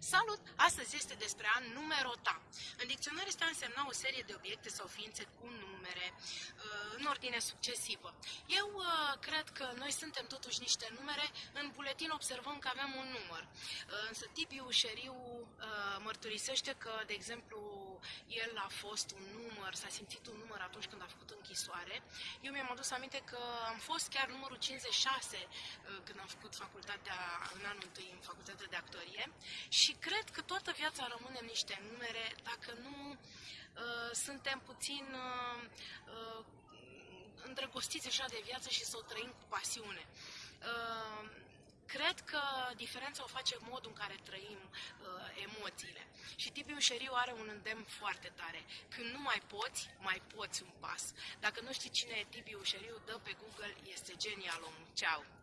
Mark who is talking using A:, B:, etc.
A: Salut! Astăzi este despre a numerota. În dicționar este a însemna o serie de obiecte sau ființe cu numere, uh, în ordine succesivă. Eu uh, cred că noi suntem totuși niște numere. În buletin observăm că avem un număr. Uh, însă Tibiu Șeriu mărturisește că, de exemplu, el a fost un număr, s-a simțit un număr atunci când a făcut închisoare. Eu mi-am adus aminte că am fost chiar numărul 56 când am făcut facultatea, în anul întâi, în facultatea de actorie și și cred că toată viața rămânem niște numere dacă nu uh, suntem puțin uh, uh, îndrăgostiți așa de viață și să o trăim cu pasiune. Uh, cred că diferența o face modul în care trăim uh, emoțiile. Și Tibiu Șeriu are un îndemn foarte tare. Când nu mai poți, mai poți un pas. Dacă nu știi cine e Tibiu Șeriu, dă pe Google, este genial omul. Ceau!